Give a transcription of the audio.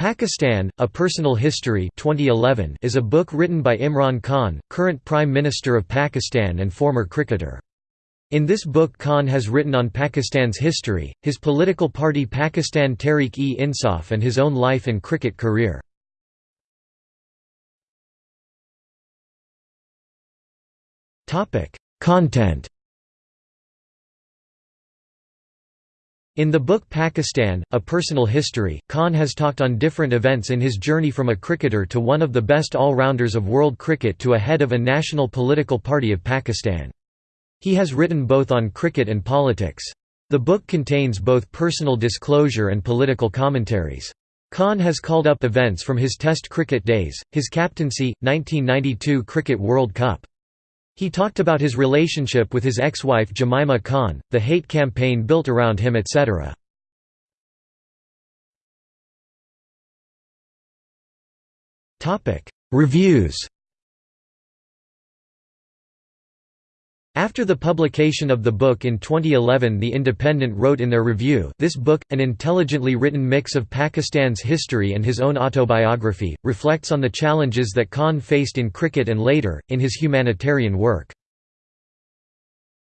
Pakistan, A Personal History 2011 is a book written by Imran Khan, current Prime Minister of Pakistan and former cricketer. In this book Khan has written on Pakistan's history, his political party Pakistan Tehreek-e-Insaf and his own life and cricket career. Content In the book Pakistan, A Personal History, Khan has talked on different events in his journey from a cricketer to one of the best all-rounders of world cricket to a head of a national political party of Pakistan. He has written both on cricket and politics. The book contains both personal disclosure and political commentaries. Khan has called up events from his Test cricket days, his captaincy, 1992 Cricket World Cup. He talked about his relationship with his ex-wife Jemima Khan, the hate campaign built around him etc. Reviews After the publication of the book in 2011 The Independent wrote in their review this book, an intelligently written mix of Pakistan's history and his own autobiography, reflects on the challenges that Khan faced in cricket and later, in his humanitarian work.